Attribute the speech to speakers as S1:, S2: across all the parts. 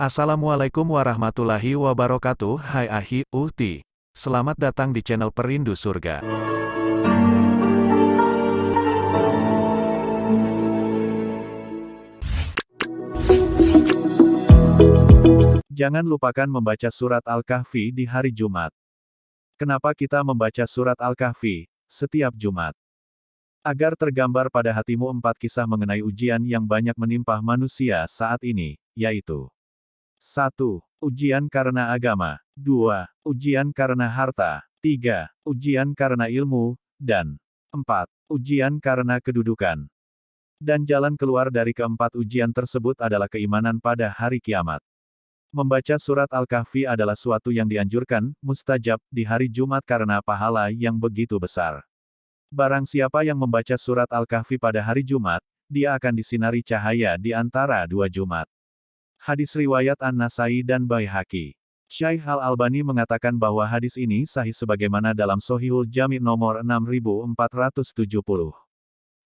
S1: Assalamualaikum warahmatullahi wabarakatuh Hai Ahi, Uhti Selamat datang di channel Perindu Surga Jangan lupakan membaca surat Al-Kahfi di hari Jumat. Kenapa kita membaca surat Al-Kahfi setiap Jumat? Agar tergambar pada hatimu empat kisah mengenai ujian yang banyak menimpa manusia saat ini, yaitu 1. Ujian karena agama 2. Ujian karena harta 3. Ujian karena ilmu, dan 4. Ujian karena kedudukan. Dan jalan keluar dari keempat ujian tersebut adalah keimanan pada hari kiamat. Membaca surat Al-Kahfi adalah suatu yang dianjurkan, mustajab, di hari Jumat karena pahala yang begitu besar. Barang siapa yang membaca surat Al-Kahfi pada hari Jumat, dia akan disinari cahaya di antara dua Jumat. Hadis riwayat An-Nasai dan Baihaqi. Syaikh Al-Albani mengatakan bahwa hadis ini sahih sebagaimana dalam Sohihul Jami nomor 6470.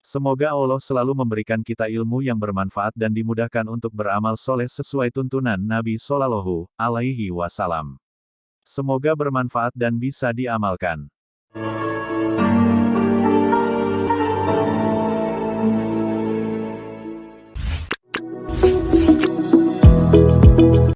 S1: Semoga Allah selalu memberikan kita ilmu yang bermanfaat dan dimudahkan untuk beramal soleh sesuai tuntunan Nabi Sallallahu Alaihi Wasallam. Semoga bermanfaat dan bisa diamalkan.